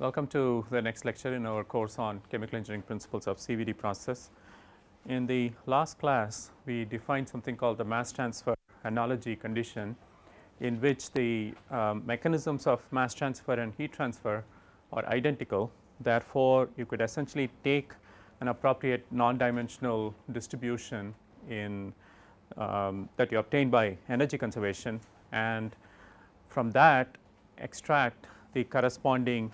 Welcome to the next lecture in our course on chemical engineering principles of CVD process. In the last class, we defined something called the mass transfer analogy condition in which the um, mechanisms of mass transfer and heat transfer are identical. Therefore, you could essentially take an appropriate non-dimensional distribution in um, that you obtain by energy conservation and from that extract the corresponding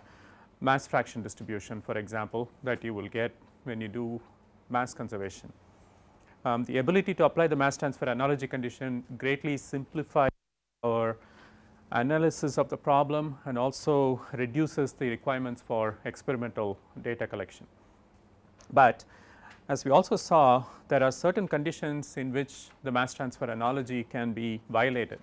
mass fraction distribution for example, that you will get when you do mass conservation. Um, the ability to apply the mass transfer analogy condition greatly simplifies our analysis of the problem and also reduces the requirements for experimental data collection. But as we also saw there are certain conditions in which the mass transfer analogy can be violated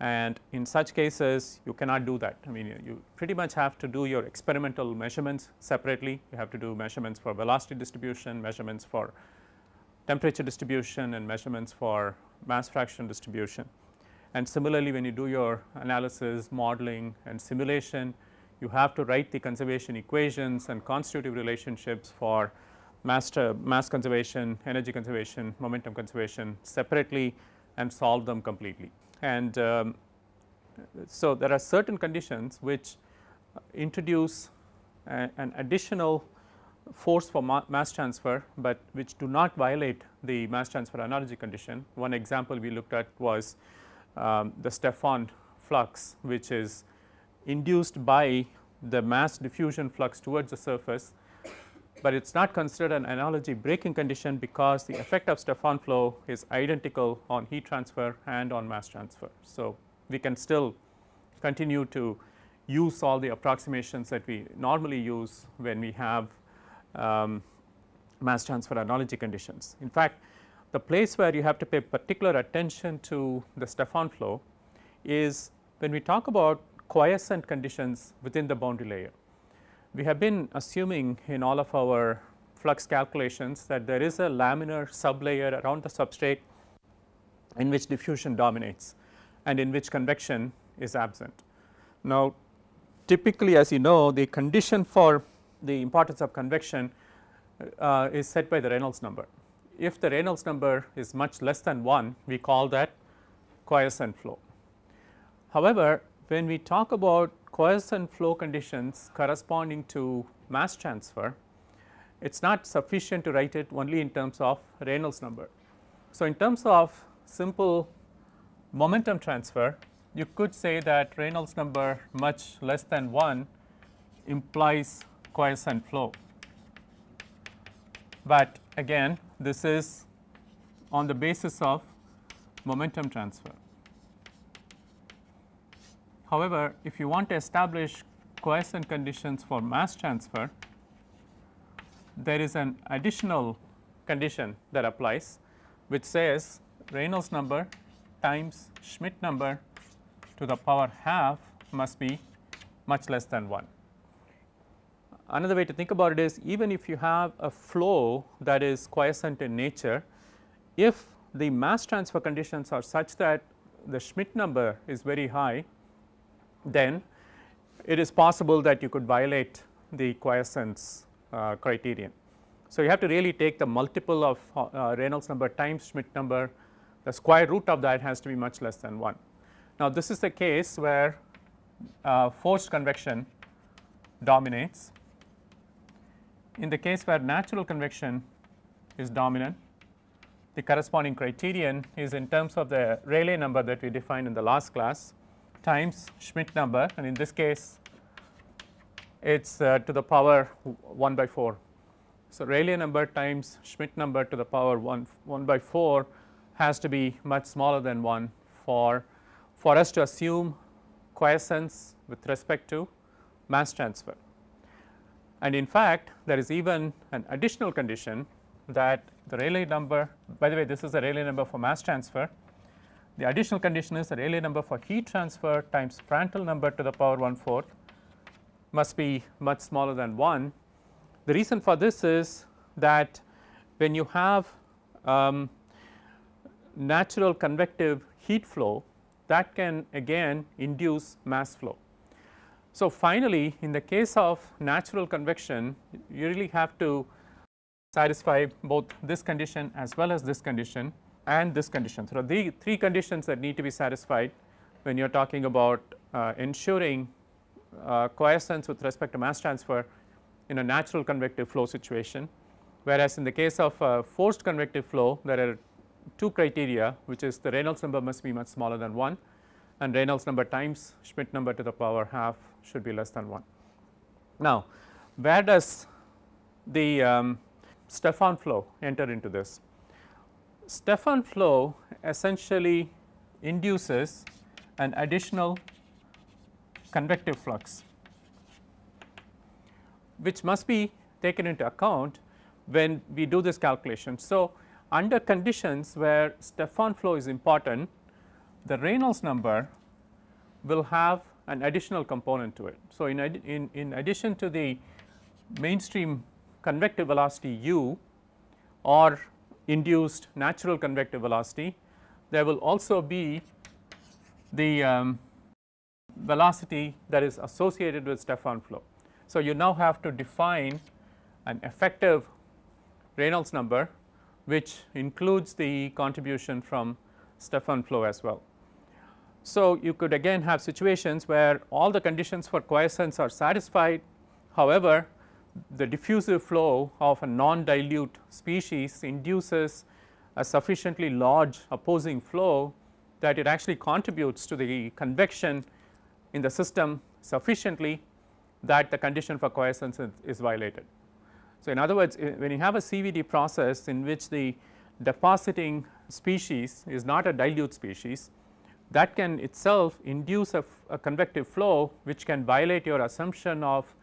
and in such cases you cannot do that. I mean you, you, pretty much have to do your experimental measurements separately, you have to do measurements for velocity distribution, measurements for temperature distribution and measurements for mass fraction distribution. And similarly when you do your analysis, modeling and simulation, you have to write the conservation equations and constitutive relationships for mass, mass conservation, energy conservation, momentum conservation separately and solve them completely. And um, so, there are certain conditions which introduce a, an additional force for ma mass transfer, but which do not violate the mass transfer analogy condition. One example we looked at was um, the Stefan flux which is induced by the mass diffusion flux towards the surface but it is not considered an analogy breaking condition because the effect of Stefan flow is identical on heat transfer and on mass transfer. So, we can still continue to use all the approximations that we normally use when we have um, mass transfer analogy conditions. In fact, the place where you have to pay particular attention to the Stefan flow is when we talk about quiescent conditions within the boundary layer we have been assuming in all of our flux calculations that there is a laminar sublayer around the substrate in which diffusion dominates and in which convection is absent. Now, typically as you know the condition for the importance of convection uh, is set by the Reynolds number. If the Reynolds number is much less than 1 we call that quiescent flow. However, when we talk about quiescent flow conditions corresponding to mass transfer, it is not sufficient to write it only in terms of Reynolds number. So, in terms of simple momentum transfer, you could say that Reynolds number much less than 1 implies quiescent flow. But again this is on the basis of momentum transfer. However, if you want to establish quiescent conditions for mass transfer, there is an additional condition that applies which says Reynolds number times Schmidt number to the power half must be much less than 1. Another way to think about it is even if you have a flow that is quiescent in nature, if the mass transfer conditions are such that the Schmidt number is very high, then it is possible that you could violate the quiescence uh, criterion. So, you have to really take the multiple of uh, Reynolds number times Schmidt number the square root of that has to be much less than 1. Now, this is the case where uh, forced convection dominates. In the case where natural convection is dominant, the corresponding criterion is in terms of the Rayleigh number that we defined in the last class times Schmidt number and in this case it is uh, to the power 1 by 4. So, Rayleigh number times Schmidt number to the power 1, 1 by 4 has to be much smaller than 1 for, for us to assume quiescence with respect to mass transfer. And in fact, there is even an additional condition that the Rayleigh number by the way this is the Rayleigh number for mass transfer the additional condition is that Rayleigh number for heat transfer times Prandtl number to the power 1 4th must be much smaller than 1. The reason for this is that when you have um, natural convective heat flow that can again induce mass flow. So, finally, in the case of natural convection you really have to satisfy both this condition as well as this condition and this condition. So, the three conditions that need to be satisfied when you are talking about uh, ensuring uh, with respect to mass transfer in a natural convective flow situation. Whereas, in the case of a forced convective flow there are two criteria which is the Reynolds number must be much smaller than 1 and Reynolds number times Schmidt number to the power half should be less than 1. Now, where does the um, Stefan flow enter into this? Stefan flow essentially induces an additional convective flux which must be taken into account when we do this calculation. So, under conditions where Stefan flow is important the Reynolds number will have an additional component to it. So, in, in, in addition to the mainstream convective velocity u or induced natural convective velocity, there will also be the um, velocity that is associated with Stefan flow. So, you now have to define an effective Reynolds number which includes the contribution from Stefan flow as well. So, you could again have situations where all the conditions for quiescence are satisfied. However, the diffusive flow of a non-dilute species induces a sufficiently large opposing flow that it actually contributes to the convection in the system sufficiently that the condition for quiescence is violated. So, in other words when you have a CVD process in which the depositing species is not a dilute species that can itself induce a, a convective flow which can violate your assumption of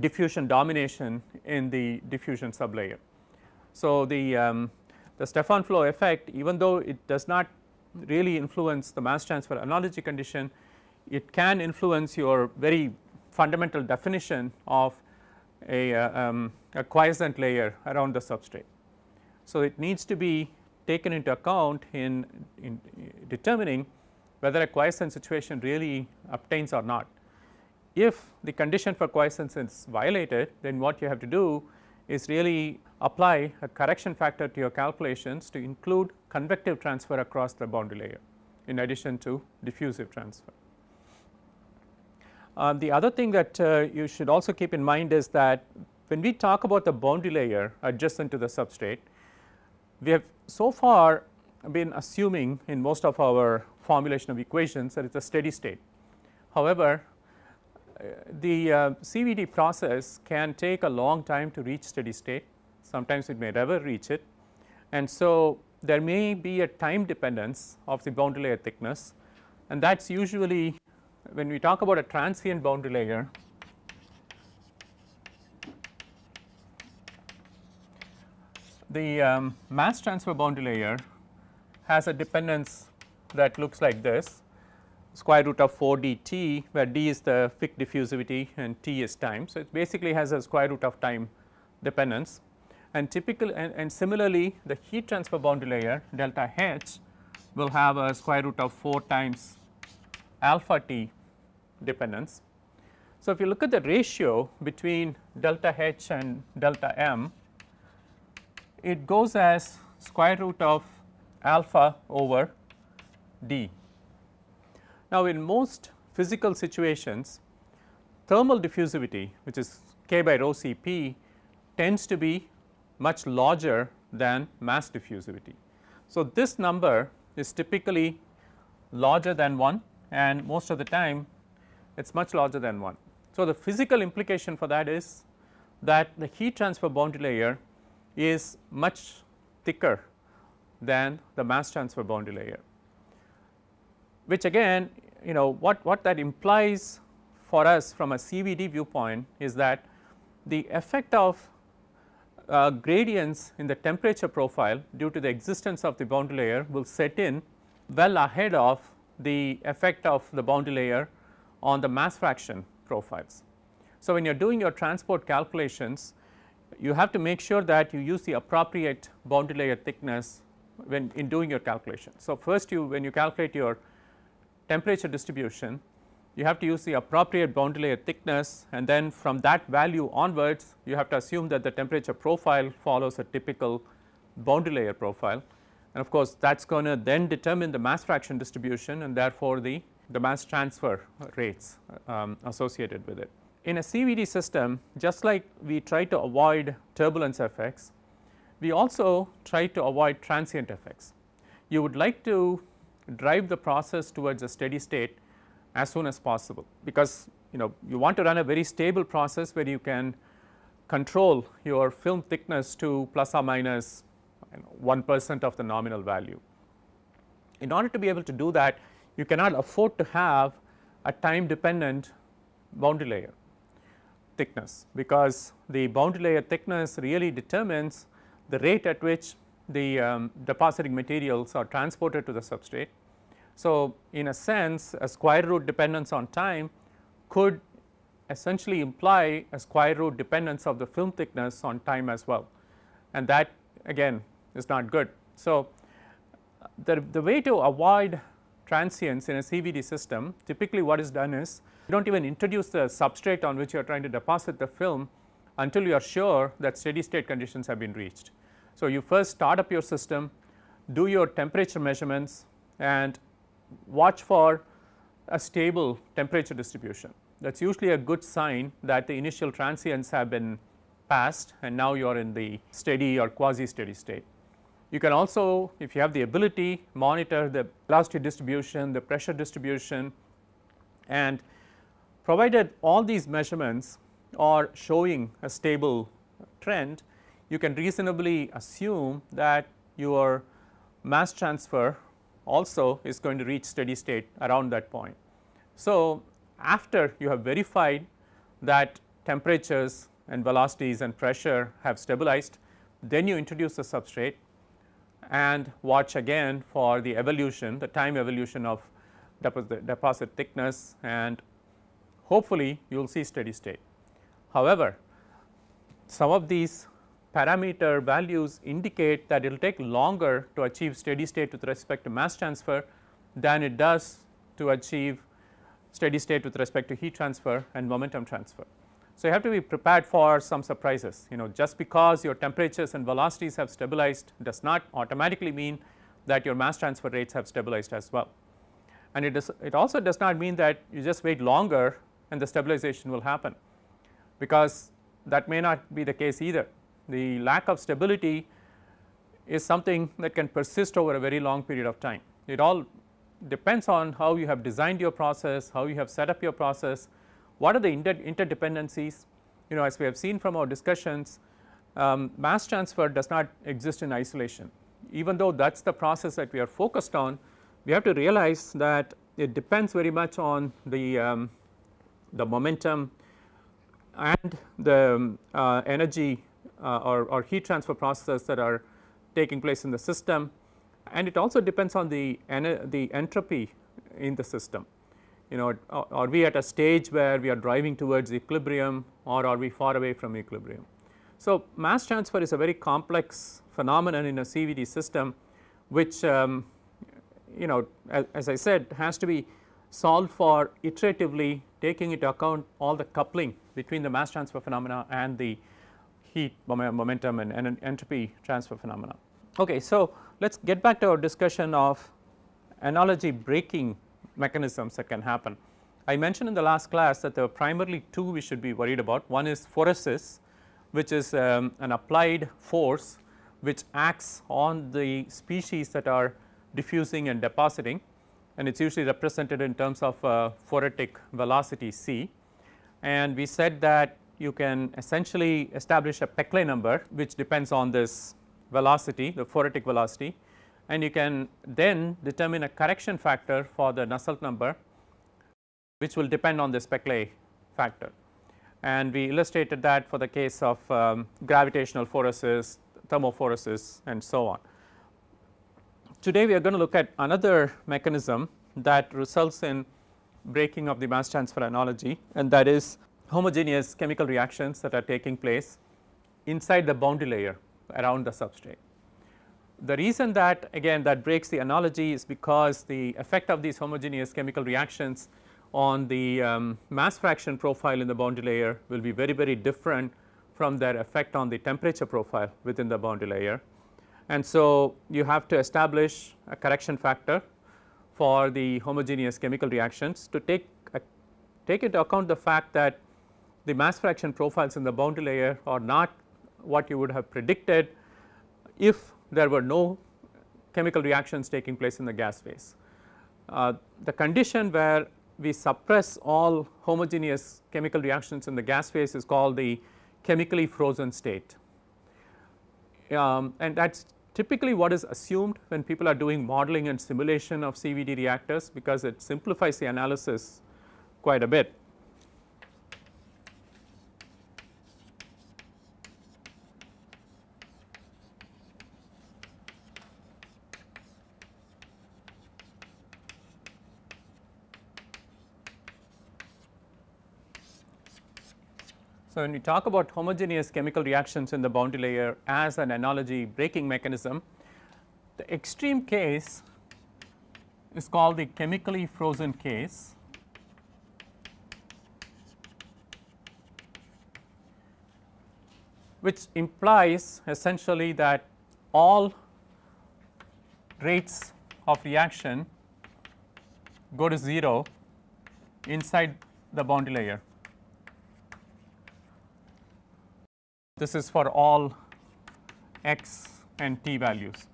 diffusion domination in the diffusion sublayer. So, the, um, the Stefan flow effect even though it does not really influence the mass transfer analogy condition, it can influence your very fundamental definition of a, uh, um, a quiescent layer around the substrate. So, it needs to be taken into account in, in determining whether a quiescent situation really obtains or not. If the condition for quiescence is violated then what you have to do is really apply a correction factor to your calculations to include convective transfer across the boundary layer in addition to diffusive transfer. Uh, the other thing that uh, you should also keep in mind is that when we talk about the boundary layer adjacent to the substrate, we have so far been assuming in most of our formulation of equations that it is a steady state. However, the uh, CVD process can take a long time to reach steady state, sometimes it may never reach it. And so there may be a time dependence of the boundary layer thickness. And that is usually when we talk about a transient boundary layer the um, mass transfer boundary layer has a dependence that looks like this square root of 4 dt where d is the Fick diffusivity and t is time. So, it basically has a square root of time dependence and typical and, and similarly the heat transfer boundary layer delta H will have a square root of 4 times alpha t dependence. So, if you look at the ratio between delta H and delta m it goes as square root of alpha over d. Now, in most physical situations thermal diffusivity which is k by rho C p tends to be much larger than mass diffusivity. So, this number is typically larger than 1 and most of the time it is much larger than 1. So, the physical implication for that is that the heat transfer boundary layer is much thicker than the mass transfer boundary layer which again you know what, what that implies for us from a CVD viewpoint is that the effect of uh, gradients in the temperature profile due to the existence of the boundary layer will set in well ahead of the effect of the boundary layer on the mass fraction profiles. So, when you are doing your transport calculations you have to make sure that you use the appropriate boundary layer thickness when in doing your calculation. So, first you when you calculate your temperature distribution you have to use the appropriate boundary layer thickness and then from that value onwards you have to assume that the temperature profile follows a typical boundary layer profile and of course that is going to then determine the mass fraction distribution and therefore the, the mass transfer rates um, associated with it. In a CVD system just like we try to avoid turbulence effects, we also try to avoid transient effects. You would like to drive the process towards a steady state as soon as possible because you know you want to run a very stable process where you can control your film thickness to plus or minus 1 percent of the nominal value. In order to be able to do that you cannot afford to have a time dependent boundary layer thickness because the boundary layer thickness really determines the rate at which the um, depositing materials are transported to the substrate so, in a sense a square root dependence on time could essentially imply a square root dependence of the film thickness on time as well and that again is not good. So, the, the way to avoid transients in a CVD system typically what is done is you do not even introduce the substrate on which you are trying to deposit the film until you are sure that steady state conditions have been reached. So, you first start up your system, do your temperature measurements and watch for a stable temperature distribution. That is usually a good sign that the initial transients have been passed and now you are in the steady or quasi steady state. You can also if you have the ability monitor the velocity distribution, the pressure distribution and provided all these measurements are showing a stable trend, you can reasonably assume that your mass transfer also is going to reach steady state around that point. So, after you have verified that temperatures and velocities and pressure have stabilized, then you introduce the substrate and watch again for the evolution, the time evolution of deposit, deposit thickness and hopefully you will see steady state. However, some of these parameter values indicate that it will take longer to achieve steady state with respect to mass transfer than it does to achieve steady state with respect to heat transfer and momentum transfer. So, you have to be prepared for some surprises you know just because your temperatures and velocities have stabilized does not automatically mean that your mass transfer rates have stabilized as well. And it is it also does not mean that you just wait longer and the stabilization will happen because that may not be the case either the lack of stability is something that can persist over a very long period of time. It all depends on how you have designed your process, how you have set up your process, what are the inter interdependencies. You know as we have seen from our discussions um, mass transfer does not exist in isolation even though that is the process that we are focused on we have to realize that it depends very much on the um, the momentum and the um, uh, energy uh, or, or heat transfer processes that are taking place in the system and it also depends on the, the entropy in the system. You know are we at a stage where we are driving towards equilibrium or are we far away from equilibrium. So, mass transfer is a very complex phenomenon in a CVD system which um, you know as, as, I said has to be solved for iteratively taking into account all the coupling between the mass transfer phenomena and the heat momentum and, and entropy transfer phenomena. Okay, so let us get back to our discussion of analogy breaking mechanisms that can happen. I mentioned in the last class that there are primarily two we should be worried about. One is phoresis which is um, an applied force which acts on the species that are diffusing and depositing and it is usually represented in terms of uh, phoretic velocity c. And we said that you can essentially establish a Peclet number which depends on this velocity the phoretic velocity and you can then determine a correction factor for the Nusselt number which will depend on this Peclet factor. And we illustrated that for the case of um, gravitational phoresis, thermophoresis and so on. Today we are going to look at another mechanism that results in breaking of the mass transfer analogy and that is homogeneous chemical reactions that are taking place inside the boundary layer around the substrate. The reason that again that breaks the analogy is because the effect of these homogeneous chemical reactions on the um, mass fraction profile in the boundary layer will be very very different from their effect on the temperature profile within the boundary layer. And so, you have to establish a correction factor for the homogeneous chemical reactions to take a, take into account the fact that the mass fraction profiles in the boundary layer are not what you would have predicted if there were no chemical reactions taking place in the gas phase. Uh, the condition where we suppress all homogeneous chemical reactions in the gas phase is called the chemically frozen state. Um, and that is typically what is assumed when people are doing modeling and simulation of CVD reactors because it simplifies the analysis quite a bit. So, when we talk about homogeneous chemical reactions in the boundary layer as an analogy breaking mechanism, the extreme case is called the chemically frozen case. which implies essentially that all rates of reaction go to 0 inside the boundary layer. This is for all x and t values.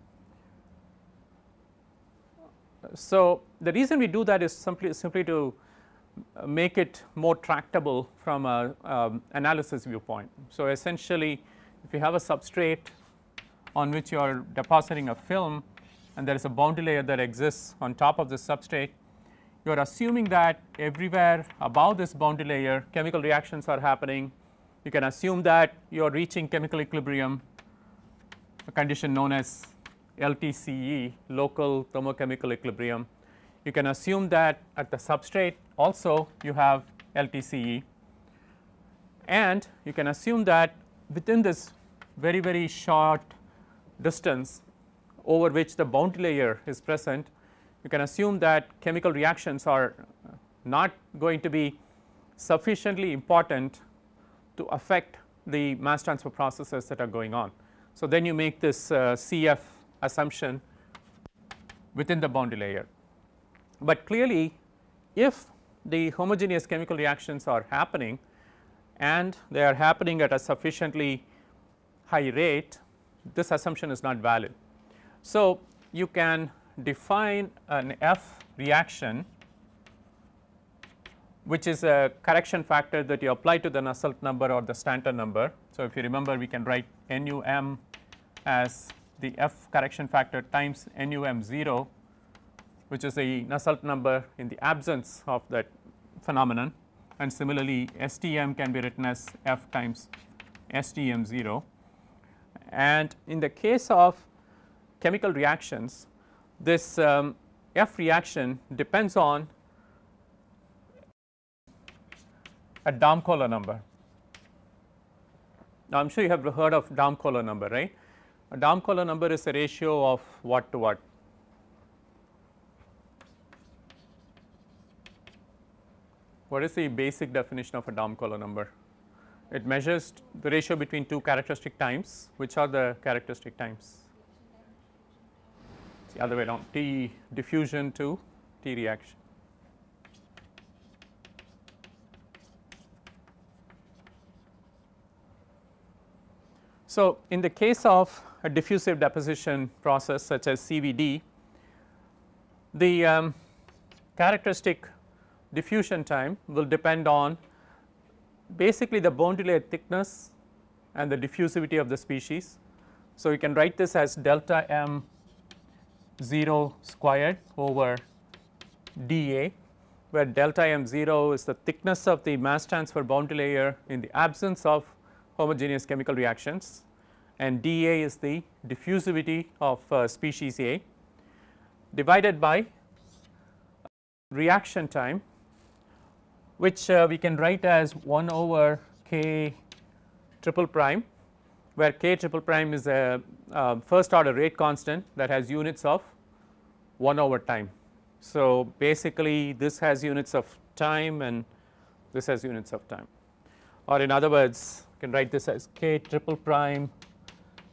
So, the reason we do that is simply simply to make it more tractable from a um, analysis viewpoint. So, essentially if you have a substrate on which you are depositing a film and there is a boundary layer that exists on top of the substrate, you are assuming that everywhere above this boundary layer chemical reactions are happening you can assume that you are reaching chemical equilibrium a condition known as LTCE local thermochemical equilibrium. You can assume that at the substrate also you have LTCE and you can assume that within this very very short distance over which the boundary layer is present you can assume that chemical reactions are not going to be sufficiently important to affect the mass transfer processes that are going on. So, then you make this uh, CF assumption within the boundary layer, but clearly if the homogeneous chemical reactions are happening and they are happening at a sufficiently high rate this assumption is not valid. So, you can define an F reaction which is a correction factor that you apply to the Nusselt number or the Stanton number. So, if you remember we can write NUM as the F correction factor times NUM 0 which is the Nusselt number in the absence of that phenomenon and similarly STM can be written as F times STM 0 and in the case of chemical reactions this um, F reaction depends on a Damkohler number. Now, I am sure you have heard of Damkohler number right. A Damkohler number is a ratio of what to what? What is the basic definition of a Damkohler number? It measures the ratio between two characteristic times, which are the characteristic times? It's the other way around T diffusion to T reaction. So, in the case of a diffusive deposition process such as CVD, the um, characteristic diffusion time will depend on basically the boundary layer thickness and the diffusivity of the species. So, you can write this as delta m 0 squared over dA where delta m 0 is the thickness of the mass transfer boundary layer in the absence of homogeneous chemical reactions and dA is the diffusivity of uh, species A divided by reaction time which uh, we can write as 1 over k triple prime where k triple prime is a uh, first order rate constant that has units of 1 over time. So, basically this has units of time and this has units of time or in other words can write this as k triple prime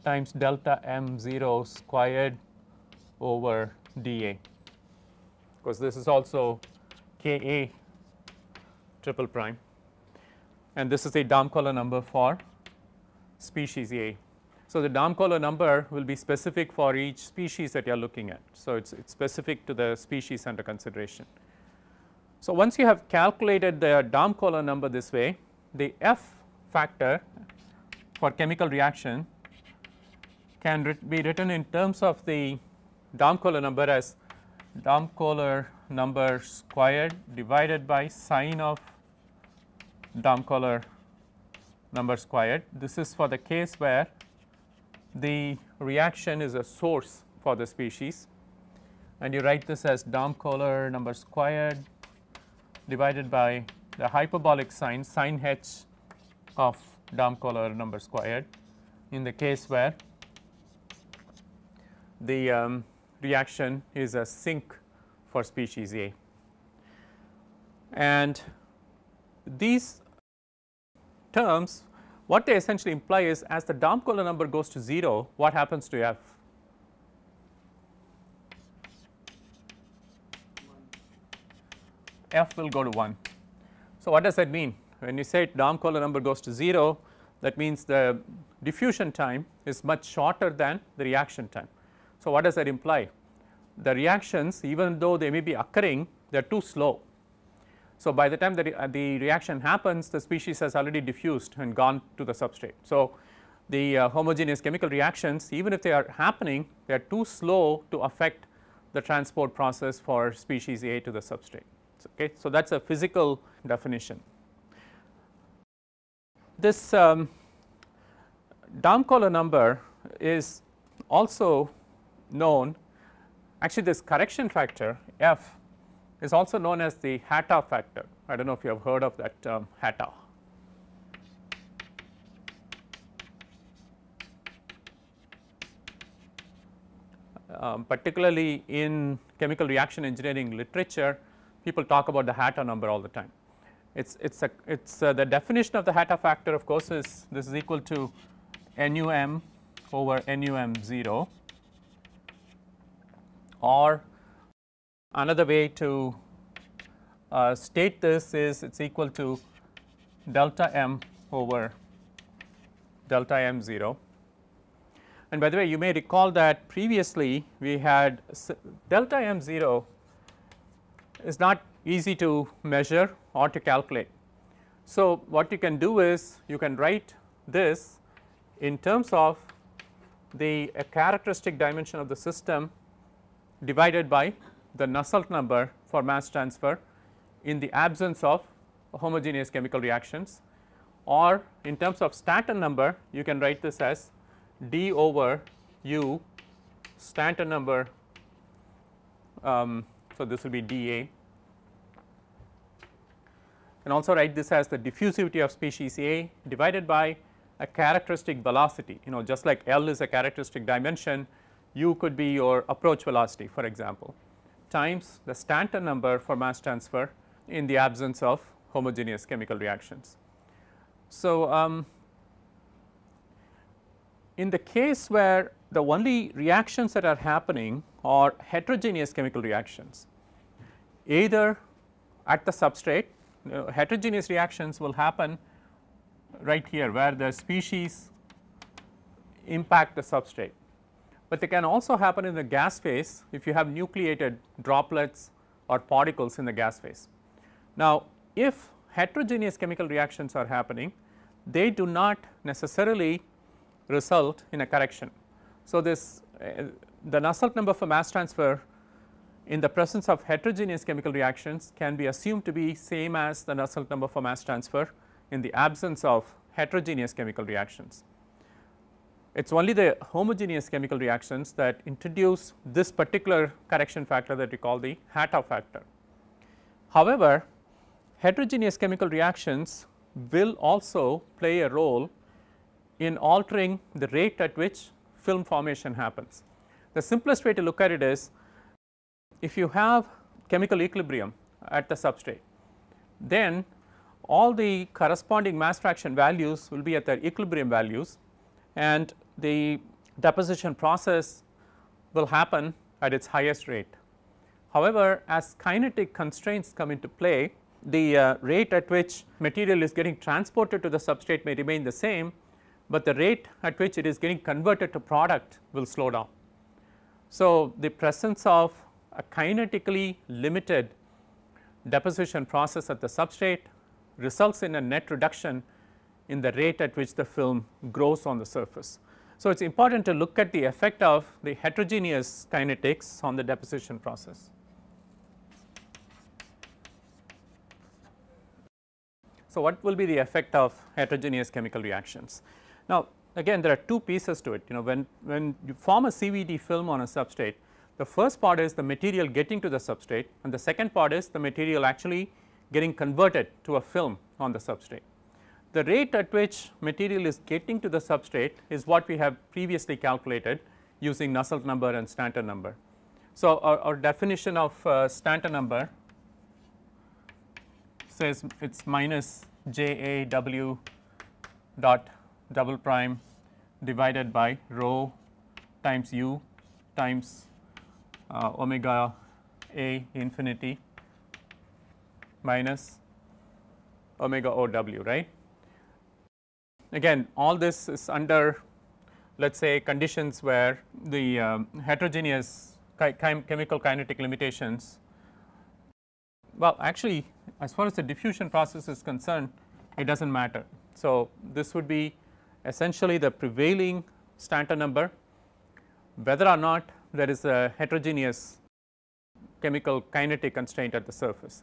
times delta m 0 squared over dA because this is also K A triple prime and this is a Damkohler number for species A. So, the Damkohler number will be specific for each species that you are looking at. So, it is specific to the species under consideration. So, once you have calculated the Damkohler number this way, the F factor for chemical reaction can be written in terms of the Damkohler number as Damkohler number squared divided by sine of Damkohler number squared. This is for the case where the reaction is a source for the species and you write this as Damkohler number squared divided by the hyperbolic sine sin h of Damkohler number squared in the case where the um, reaction is a sink for species A. And these terms what they essentially imply is as the Damkohler number goes to 0 what happens to F? F will go to 1. So, what does that mean? When you say Damkohler number goes to 0 that means the diffusion time is much shorter than the reaction time. So, what does that imply? The reactions even though they may be occurring they are too slow. So, by the time the, uh, the reaction happens the species has already diffused and gone to the substrate. So, the uh, homogeneous chemical reactions even if they are happening they are too slow to affect the transport process for species A to the substrate. Okay. So, that is a physical definition. This um, Damkohler number is also known actually this correction factor f is also known as the Hatta factor. I do not know if you have heard of that term Hatta. Um, particularly in chemical reaction engineering literature people talk about the Hatta number all the time. It's it's a it's uh, the definition of the Hatta factor of course is this is equal to NUM over NUM 0 or another way to uh, state this is it is equal to delta m over delta m 0. And by the way you may recall that previously we had delta m 0 is not easy to measure or to calculate. So, what you can do is you can write this in terms of the characteristic dimension of the system divided by the Nusselt number for mass transfer in the absence of homogeneous chemical reactions or in terms of Stanton number you can write this as d over u Stanton number. Um, so, this will be dA and also write this as the diffusivity of species A divided by a characteristic velocity you know just like L is a characteristic dimension u could be your approach velocity for example times the Stanton number for mass transfer in the absence of homogeneous chemical reactions. So, um, in the case where the only reactions that are happening are heterogeneous chemical reactions either at the substrate heterogeneous reactions will happen right here where the species impact the substrate but they can also happen in the gas phase if you have nucleated droplets or particles in the gas phase. Now, if heterogeneous chemical reactions are happening they do not necessarily result in a correction. So, this uh, the Nusselt number for mass transfer in the presence of heterogeneous chemical reactions can be assumed to be same as the Nusselt number for mass transfer in the absence of heterogeneous chemical reactions it is only the homogeneous chemical reactions that introduce this particular correction factor that we call the Hatta factor. However, heterogeneous chemical reactions will also play a role in altering the rate at which film formation happens. The simplest way to look at it is if you have chemical equilibrium at the substrate then all the corresponding mass fraction values will be at their equilibrium values and the deposition process will happen at its highest rate. However, as kinetic constraints come into play the uh, rate at which material is getting transported to the substrate may remain the same, but the rate at which it is getting converted to product will slow down. So, the presence of a kinetically limited deposition process at the substrate results in a net reduction in the rate at which the film grows on the surface. So, it is important to look at the effect of the heterogeneous kinetics on the deposition process. So, what will be the effect of heterogeneous chemical reactions? Now, again there are two pieces to it you know when, when you form a CVD film on a substrate the first part is the material getting to the substrate and the second part is the material actually getting converted to a film on the substrate. The rate at which material is getting to the substrate is what we have previously calculated using Nusselt number and Stanton number. So, our, our definition of uh, Stanton number says it is minus j a w dot double prime divided by rho times u times uh, omega a infinity minus omega o w right. Again all this is under let us say conditions where the um, heterogeneous chemical kinetic limitations well actually as far as the diffusion process is concerned it does not matter. So, this would be essentially the prevailing Stanton number whether or not there is a heterogeneous chemical kinetic constraint at the surface.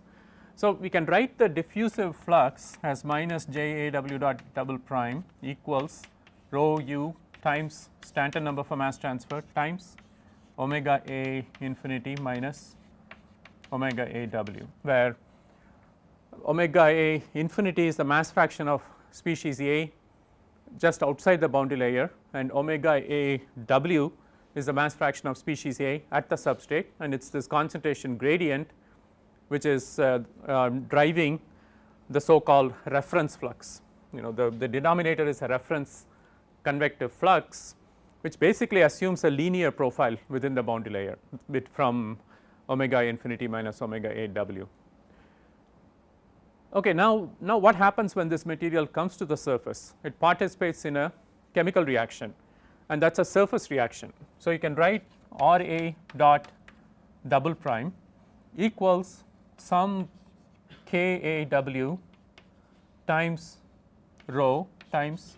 So, we can write the diffusive flux as minus j a w dot double prime equals rho u times Stanton number for mass transfer times omega a infinity minus omega a w where omega a infinity is the mass fraction of species A just outside the boundary layer and omega a w is the mass fraction of species A at the substrate and it is this concentration gradient which is uh, uh, driving the so called reference flux. You know the, the denominator is a reference convective flux which basically assumes a linear profile within the boundary layer from omega infinity minus omega a w. Okay, now, now what happens when this material comes to the surface? It participates in a chemical reaction and that is a surface reaction. So, you can write R A dot double prime equals some K A W times rho times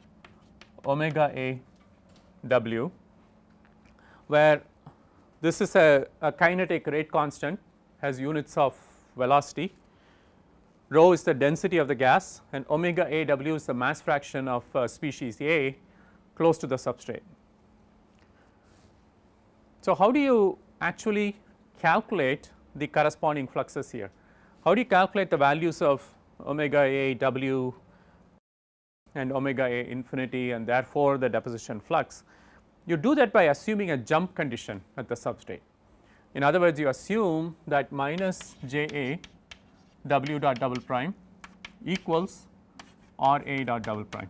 omega A W where this is a, a kinetic rate constant has units of velocity rho is the density of the gas and omega A w is the mass fraction of uh, species A close to the substrate. So, how do you actually calculate the corresponding fluxes here? How do you calculate the values of omega A w and omega A infinity and therefore, the deposition flux? You do that by assuming a jump condition at the substrate. In other words, you assume that minus J A w dot double prime equals R A dot double prime.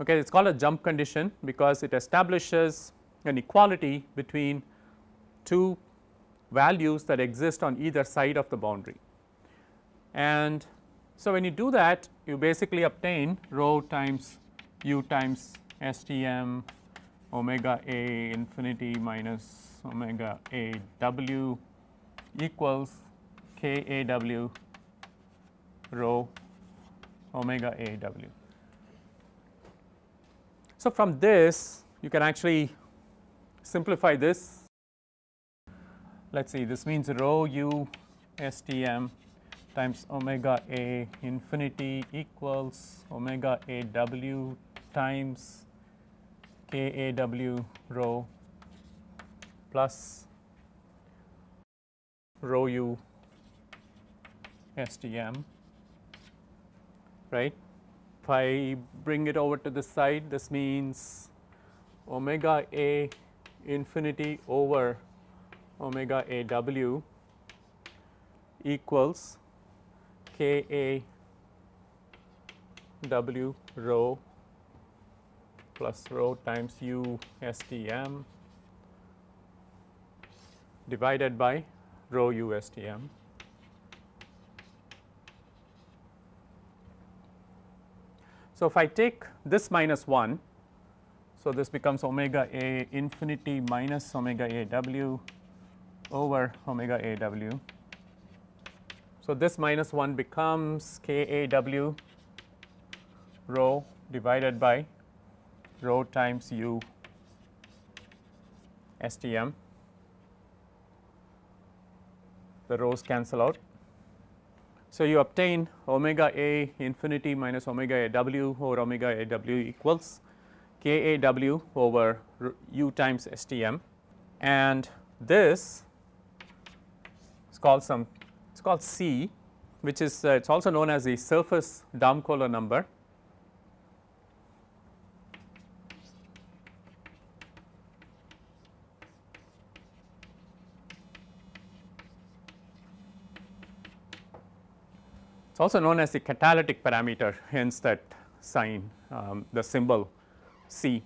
Okay, it is called a jump condition because it establishes an equality between two values that exist on either side of the boundary. And so, when you do that you basically obtain rho times u times STM omega A infinity minus omega A w equals k a w rho omega a w. So, from this you can actually simplify this let us see this means rho u s t m times omega a infinity equals omega a w times k a w rho plus rho u STM right. If I bring it over to the side this means omega A infinity over omega A w equals K A W rho plus rho times U S T M divided by rho U S T M. So, if I take this minus 1, so this becomes omega A infinity minus omega A W over omega A W. So, this minus 1 becomes K A W rho divided by rho times u STM. The rows cancel out. So, you obtain omega A infinity minus omega A w over omega A w equals k A w over u times S T m. And this is called some it is called C which is uh, it is also known as the surface Damkohler number. It is also known as the catalytic parameter hence that sign um, the symbol C.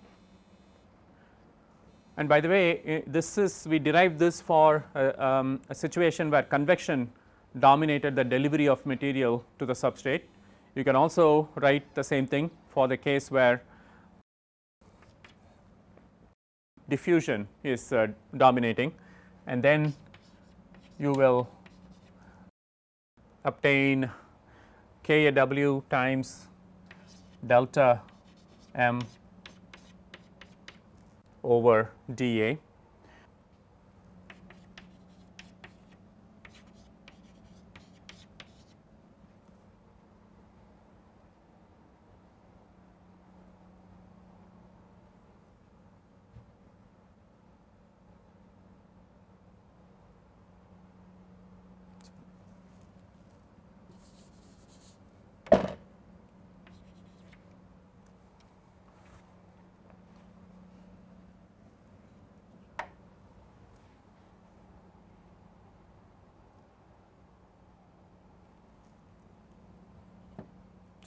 And by the way this is we derived this for uh, um, a situation where convection dominated the delivery of material to the substrate. You can also write the same thing for the case where diffusion is uh, dominating and then you will obtain K A W times delta m over d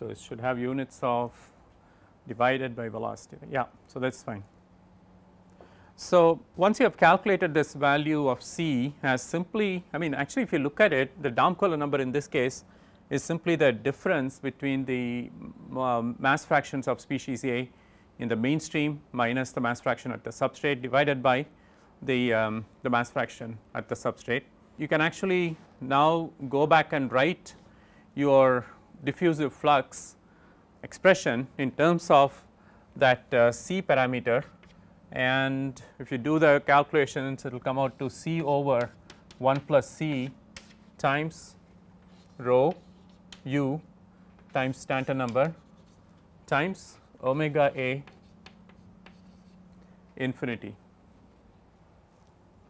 So, it should have units of divided by velocity yeah. So, that is fine. So, once you have calculated this value of C as simply I mean actually if you look at it the Damkohler number in this case is simply the difference between the um, mass fractions of species A in the mainstream minus the mass fraction at the substrate divided by the, um, the mass fraction at the substrate. You can actually now go back and write your diffusive flux expression in terms of that uh, C parameter and if you do the calculations it will come out to C over 1 plus C times rho u times Stanton number times omega A infinity.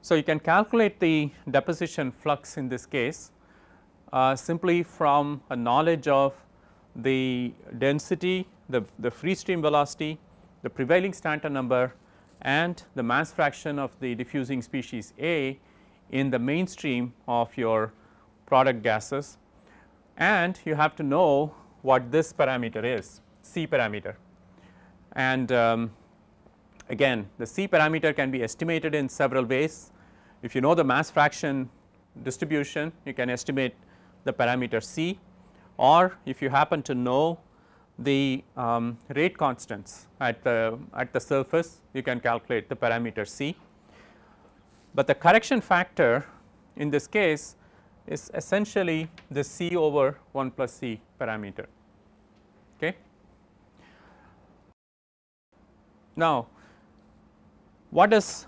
So, you can calculate the deposition flux in this case uh, simply from a knowledge of the density, the, the free stream velocity, the prevailing Stanton number and the mass fraction of the diffusing species A in the mainstream of your product gases and you have to know what this parameter is C parameter. And um, again the C parameter can be estimated in several ways. If you know the mass fraction distribution you can estimate the parameter C or if you happen to know the um, rate constants at the at the surface you can calculate the parameter C. But the correction factor in this case is essentially the C over 1 plus C parameter. Okay. Now, what does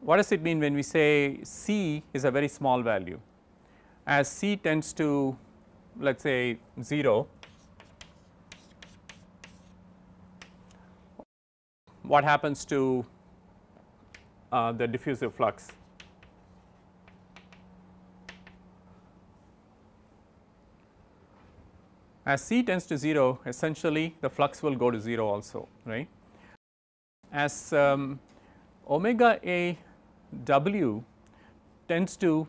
what does it mean when we say C is a very small value? As C tends to let us say 0, what happens to uh, the diffusive flux? As C tends to 0 essentially the flux will go to 0 also right. As um, omega A w tends to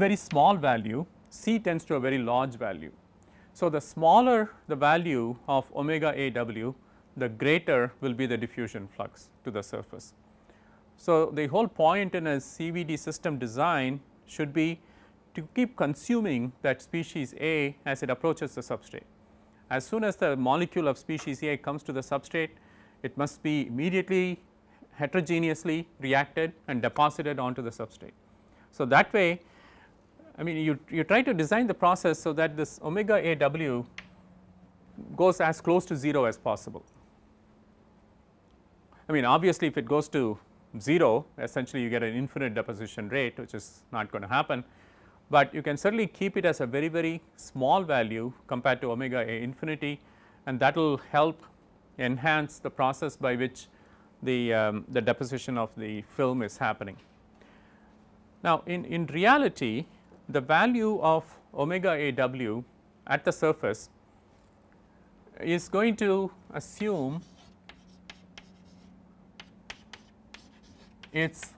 very small value C tends to a very large value. So, the smaller the value of omega A w the greater will be the diffusion flux to the surface. So, the whole point in a CVD system design should be to keep consuming that species A as it approaches the substrate. As soon as the molecule of species A comes to the substrate, it must be immediately heterogeneously reacted and deposited onto the substrate. So, that way I mean you, you try to design the process so that this omega A w goes as close to 0 as possible. I mean obviously if it goes to 0 essentially you get an infinite deposition rate which is not going to happen, but you can certainly keep it as a very very small value compared to omega A infinity and that will help enhance the process by which the, um, the deposition of the film is happening. Now, in, in reality the value of omega A w at the surface is going to assume its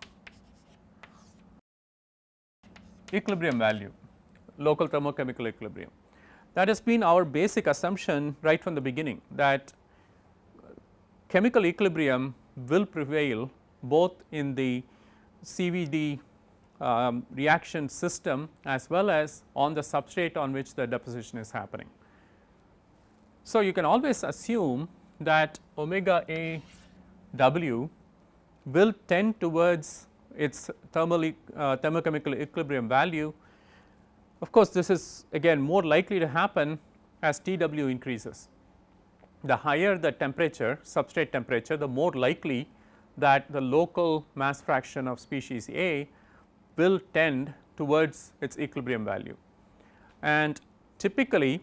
equilibrium value, local thermochemical equilibrium. That has been our basic assumption right from the beginning that chemical equilibrium will prevail both in the CVD um, reaction system as well as on the substrate on which the deposition is happening. So, you can always assume that omega A w will tend towards its thermal uh, thermochemical equilibrium value. Of course, this is again more likely to happen as T w increases. The higher the temperature substrate temperature the more likely that the local mass fraction of species A will tend towards its equilibrium value. And typically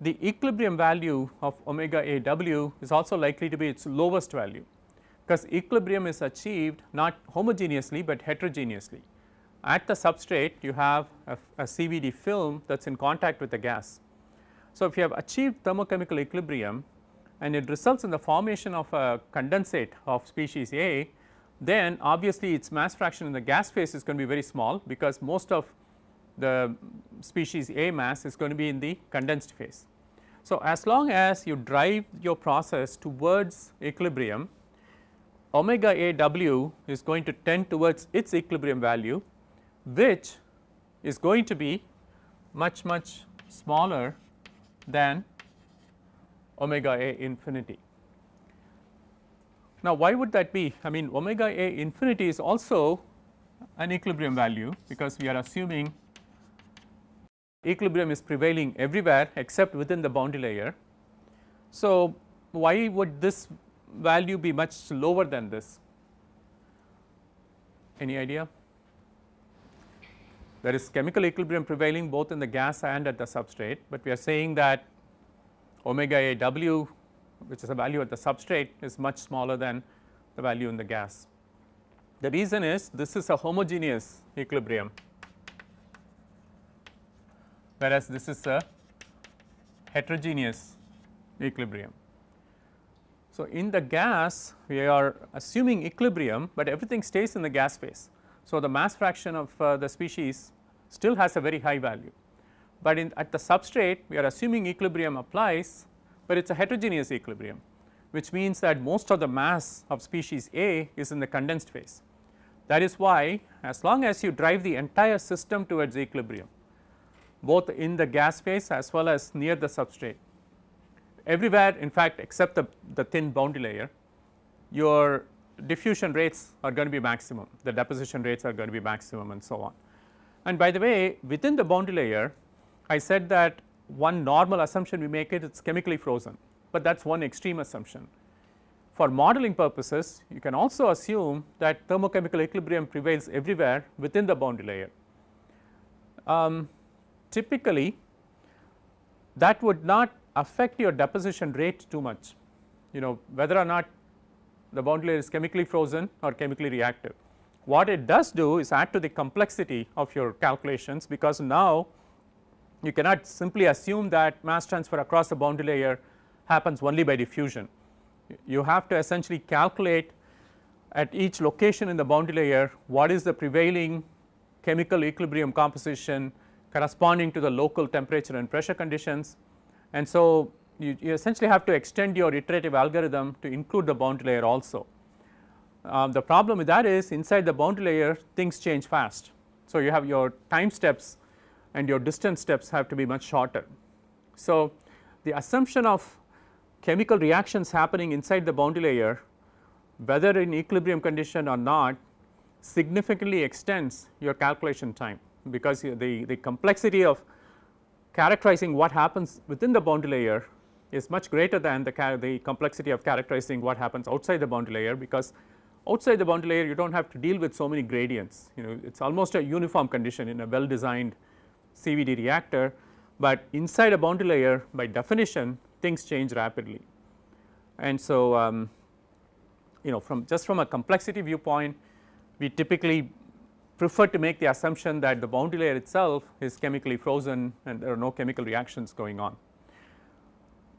the equilibrium value of omega A w is also likely to be its lowest value because equilibrium is achieved not homogeneously, but heterogeneously. At the substrate you have a, a CVD film that is in contact with the gas. So, if you have achieved thermochemical equilibrium and it results in the formation of a condensate of species A, then obviously its mass fraction in the gas phase is going to be very small because most of the species A mass is going to be in the condensed phase. So, as long as you drive your process towards equilibrium omega A w is going to tend towards its equilibrium value which is going to be much much smaller than omega A infinity. Now, why would that be? I mean omega A infinity is also an equilibrium value because we are assuming equilibrium is prevailing everywhere except within the boundary layer. So, why would this value be much lower than this? Any idea? There is chemical equilibrium prevailing both in the gas and at the substrate, but we are saying that omega A w which is a value at the substrate is much smaller than the value in the gas. The reason is this is a homogeneous equilibrium whereas this is a heterogeneous equilibrium. So, in the gas we are assuming equilibrium, but everything stays in the gas phase. So, the mass fraction of uh, the species still has a very high value, but in at the substrate we are assuming equilibrium applies, but it is a heterogeneous equilibrium which means that most of the mass of species A is in the condensed phase. That is why as long as you drive the entire system towards equilibrium both in the gas phase as well as near the substrate everywhere in fact except the, the thin boundary layer your diffusion rates are going to be maximum, the deposition rates are going to be maximum and so on. And by the way within the boundary layer I said that one normal assumption we make it, it is chemically frozen, but that is one extreme assumption. For modeling purposes you can also assume that thermochemical equilibrium prevails everywhere within the boundary layer. Um, typically that would not affect your deposition rate too much, you know whether or not the boundary layer is chemically frozen or chemically reactive. What it does do is add to the complexity of your calculations because now you cannot simply assume that mass transfer across the boundary layer happens only by diffusion. You have to essentially calculate at each location in the boundary layer what is the prevailing chemical equilibrium composition corresponding to the local temperature and pressure conditions. And so, you, you essentially have to extend your iterative algorithm to include the boundary layer also. Um, the problem with that is inside the boundary layer things change fast. So, you have your time steps and your distance steps have to be much shorter. So, the assumption of chemical reactions happening inside the boundary layer whether in equilibrium condition or not significantly extends your calculation time because the, the complexity of characterizing what happens within the boundary layer is much greater than the, the complexity of characterizing what happens outside the boundary layer because outside the boundary layer you do not have to deal with so many gradients you know it is almost a uniform condition in a well designed CVD reactor, but inside a boundary layer by definition things change rapidly. And so, um, you know from just from a complexity viewpoint we typically prefer to make the assumption that the boundary layer itself is chemically frozen and there are no chemical reactions going on.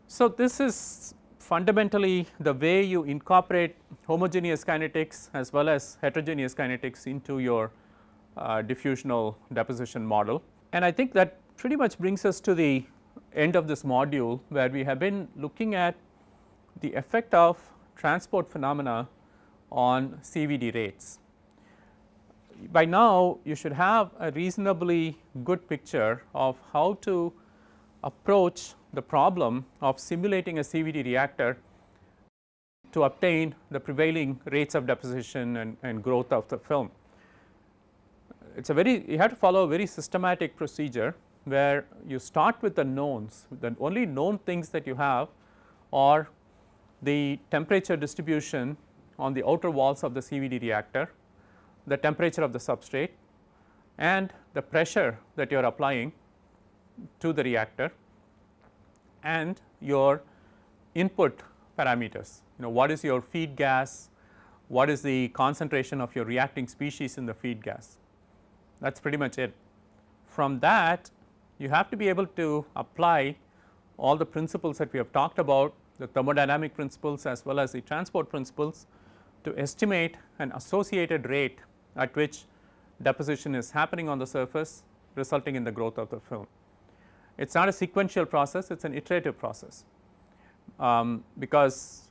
So, this is fundamentally the way you incorporate homogeneous kinetics as well as heterogeneous kinetics into your uh, diffusional deposition model. And I think that pretty much brings us to the end of this module where we have been looking at the effect of transport phenomena on CVD rates. By now you should have a reasonably good picture of how to approach the problem of simulating a CVD reactor to obtain the prevailing rates of deposition and, and growth of the film. It is a very you have to follow a very systematic procedure where you start with the knowns. The only known things that you have are the temperature distribution on the outer walls of the CVD reactor, the temperature of the substrate and the pressure that you are applying to the reactor and your input parameters. You know what is your feed gas, what is the concentration of your reacting species in the feed gas that is pretty much it. From that you have to be able to apply all the principles that we have talked about the thermodynamic principles as well as the transport principles to estimate an associated rate at which deposition is happening on the surface resulting in the growth of the film. It is not a sequential process, it is an iterative process, um, because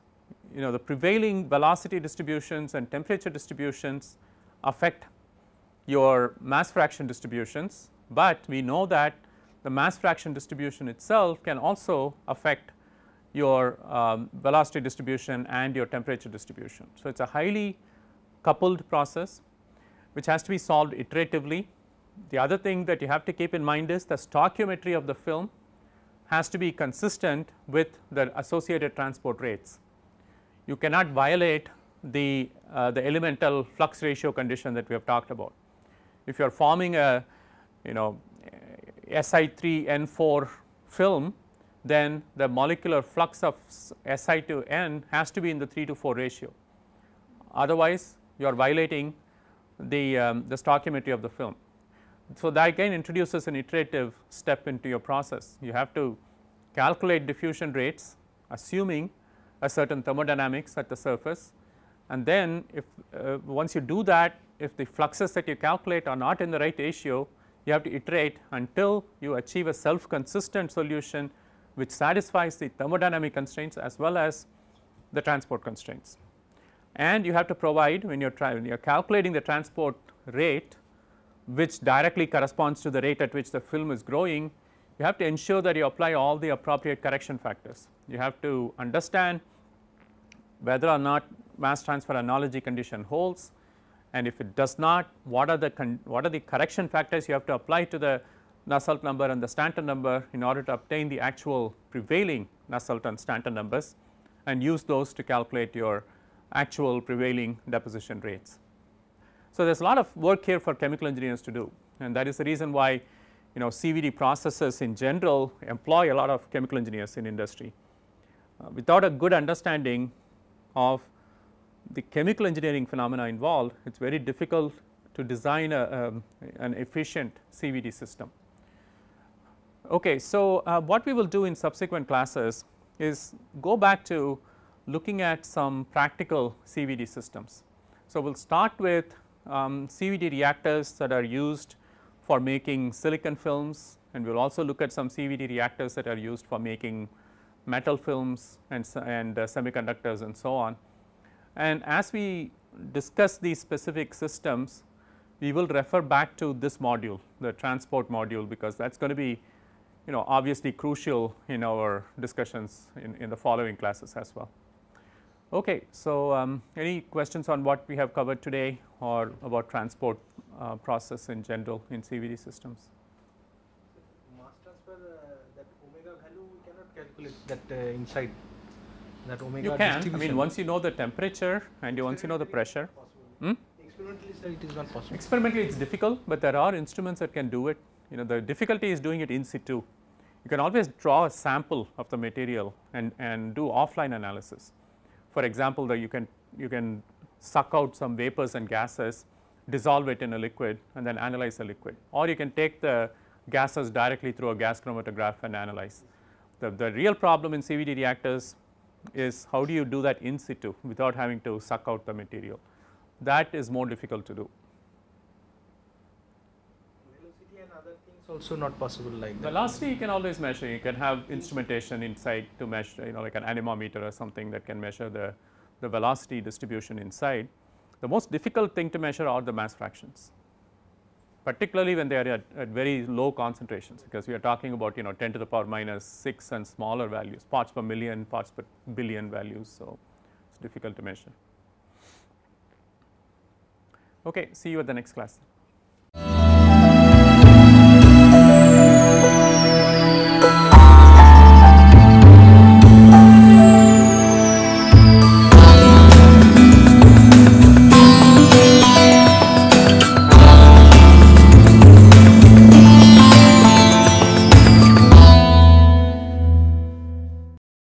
you know the prevailing velocity distributions and temperature distributions affect your mass fraction distributions, but we know that the mass fraction distribution itself can also affect your um, velocity distribution and your temperature distribution. So, it is a highly coupled process which has to be solved iteratively. The other thing that you have to keep in mind is the stoichiometry of the film has to be consistent with the associated transport rates. You cannot violate the, uh, the elemental flux ratio condition that we have talked about. If you are forming a you know Si3N4 film then the molecular flux of Si to N has to be in the 3 to 4 ratio. Otherwise, you are violating the, um, the stoichiometry of the film. So, that again introduces an iterative step into your process. You have to calculate diffusion rates assuming a certain thermodynamics at the surface and then if uh, once you do that if the fluxes that you calculate are not in the right ratio you have to iterate until you achieve a self consistent solution which satisfies the thermodynamic constraints as well as the transport constraints. And you have to provide when you are you are calculating the transport rate which directly corresponds to the rate at which the film is growing, you have to ensure that you apply all the appropriate correction factors. You have to understand whether or not mass transfer analogy condition holds and if it does not what are the what are the correction factors you have to apply to the Nusselt number and the Stanton number in order to obtain the actual prevailing Nusselt and Stanton numbers and use those to calculate your actual prevailing deposition rates. So, there is a lot of work here for chemical engineers to do and that is the reason why you know CVD processes in general employ a lot of chemical engineers in industry. Uh, without a good understanding of the chemical engineering phenomena involved, it is very difficult to design a, um, an efficient CVD system. Okay, so uh, what we will do in subsequent classes is go back to looking at some practical CVD systems. So, we will start with um, CVD reactors that are used for making silicon films and we will also look at some CVD reactors that are used for making metal films and, and uh, semiconductors and so on. And as we discuss these specific systems, we will refer back to this module, the transport module, because that is going to be you know obviously crucial in our discussions in, in the following classes as well. Okay, so um, any questions on what we have covered today or about transport uh, process in general in CVD systems? Mass transfer uh, that omega value we cannot calculate that uh, inside that omega You can, I mean once you know the temperature and you once you know the pressure. Hmm? Experimentally sir it is not possible. Experimentally it is difficult, but there are instruments that can do it. You know the difficulty is doing it in situ. You can always draw a sample of the material and, and do offline analysis. For example, that you can you can suck out some vapors and gases, dissolve it in a liquid and then analyze the liquid or you can take the gases directly through a gas chromatograph and analyze. The, the real problem in CVD reactors is how do you do that in situ without having to suck out the material. That is more difficult to do. Velocity and other things also not possible like that. Velocity you can always measure, you can have instrumentation inside to measure you know like an anemometer or something that can measure the, the velocity distribution inside. The most difficult thing to measure are the mass fractions particularly when they are at, at, very low concentrations because we are talking about you know 10 to the power minus 6 and smaller values parts per million parts per billion values so it's difficult to measure. Okay see you at the next class